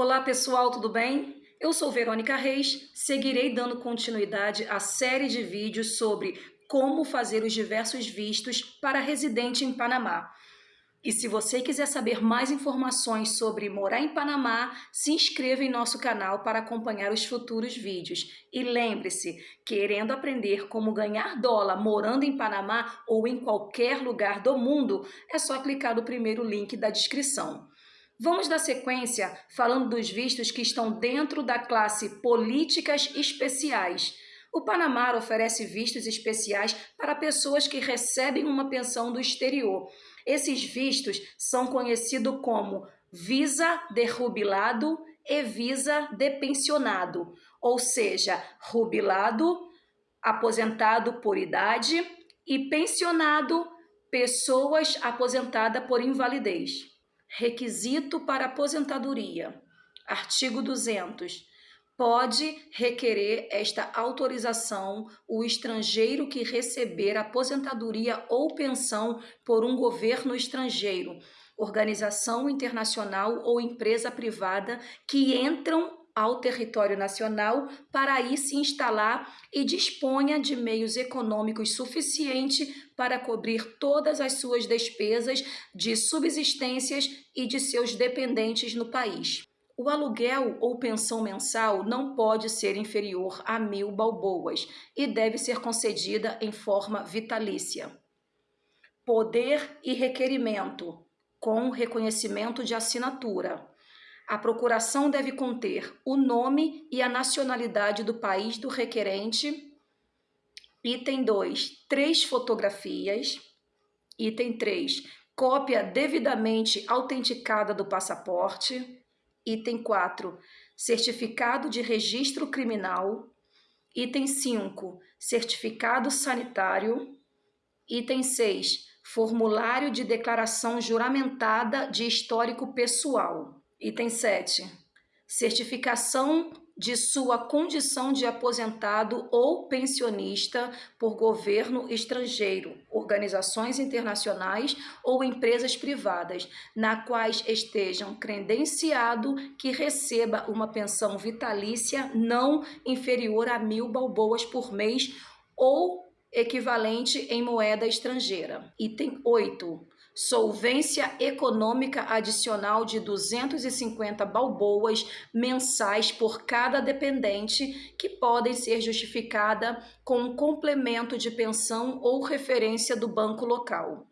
Olá pessoal, tudo bem? Eu sou Verônica Reis, seguirei dando continuidade à série de vídeos sobre como fazer os diversos vistos para residente em Panamá. E se você quiser saber mais informações sobre morar em Panamá, se inscreva em nosso canal para acompanhar os futuros vídeos. E lembre-se, querendo aprender como ganhar dólar morando em Panamá ou em qualquer lugar do mundo, é só clicar no primeiro link da descrição. Vamos dar sequência falando dos vistos que estão dentro da classe Políticas Especiais. O Panamá oferece vistos especiais para pessoas que recebem uma pensão do exterior. Esses vistos são conhecidos como visa de rubilado e visa de pensionado, ou seja, rubilado, aposentado por idade, e pensionado, pessoas aposentadas por invalidez. Requisito para aposentadoria. Artigo 200. Pode requerer esta autorização o estrangeiro que receber aposentadoria ou pensão por um governo estrangeiro, organização internacional ou empresa privada que entram ao território nacional para aí se instalar e disponha de meios econômicos suficientes para cobrir todas as suas despesas de subsistências e de seus dependentes no país. O aluguel ou pensão mensal não pode ser inferior a mil balboas e deve ser concedida em forma vitalícia. Poder e requerimento, com reconhecimento de assinatura. A procuração deve conter o nome e a nacionalidade do país do requerente. Item 2, três fotografias. Item 3, cópia devidamente autenticada do passaporte. Item 4, certificado de registro criminal. Item 5, certificado sanitário. Item 6, formulário de declaração juramentada de histórico pessoal. Item 7. Certificação de sua condição de aposentado ou pensionista por governo estrangeiro, organizações internacionais ou empresas privadas, na quais estejam credenciado que receba uma pensão vitalícia não inferior a mil balboas por mês ou equivalente em moeda estrangeira. Item 8 solvência econômica adicional de 250 balboas mensais por cada dependente, que podem ser justificada com um complemento de pensão ou referência do banco local.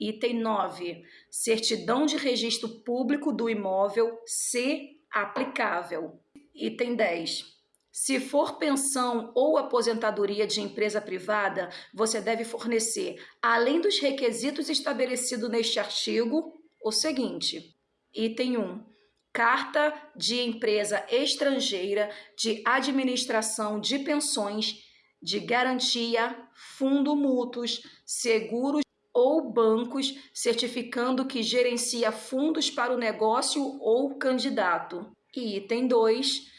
Item 9. Certidão de registro público do imóvel, se aplicável. Item 10 se for pensão ou aposentadoria de empresa privada, você deve fornecer, além dos requisitos estabelecidos neste artigo, o seguinte: item 1. Carta de empresa estrangeira de administração de pensões, de garantia, fundo mútuos, seguros ou bancos, certificando que gerencia fundos para o negócio ou candidato. E item 2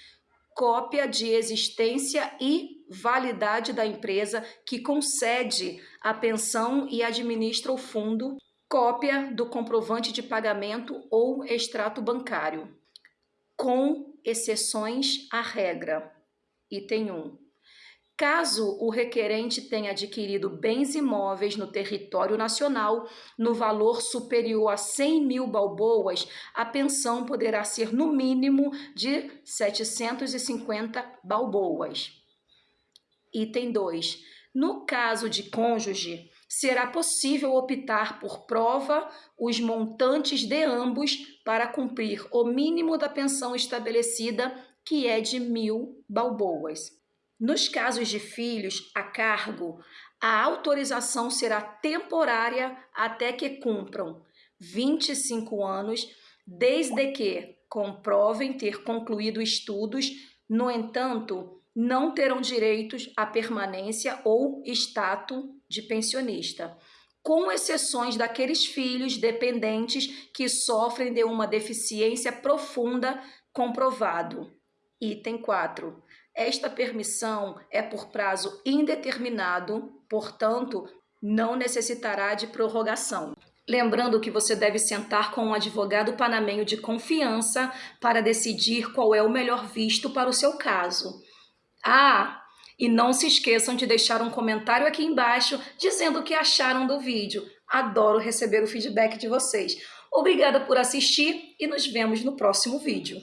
cópia de existência e validade da empresa que concede a pensão e administra o fundo, cópia do comprovante de pagamento ou extrato bancário, com exceções à regra. Item 1. Caso o requerente tenha adquirido bens imóveis no território nacional no valor superior a 100 mil balboas, a pensão poderá ser no mínimo de 750 balboas. Item 2. No caso de cônjuge, será possível optar por prova os montantes de ambos para cumprir o mínimo da pensão estabelecida, que é de mil balboas. Nos casos de filhos a cargo, a autorização será temporária até que cumpram 25 anos, desde que comprovem ter concluído estudos. No entanto, não terão direitos à permanência ou status de pensionista, com exceções daqueles filhos dependentes que sofrem de uma deficiência profunda comprovado. Item 4. Esta permissão é por prazo indeterminado, portanto, não necessitará de prorrogação. Lembrando que você deve sentar com um advogado panamenho de confiança para decidir qual é o melhor visto para o seu caso. Ah, e não se esqueçam de deixar um comentário aqui embaixo dizendo o que acharam do vídeo. Adoro receber o feedback de vocês. Obrigada por assistir e nos vemos no próximo vídeo.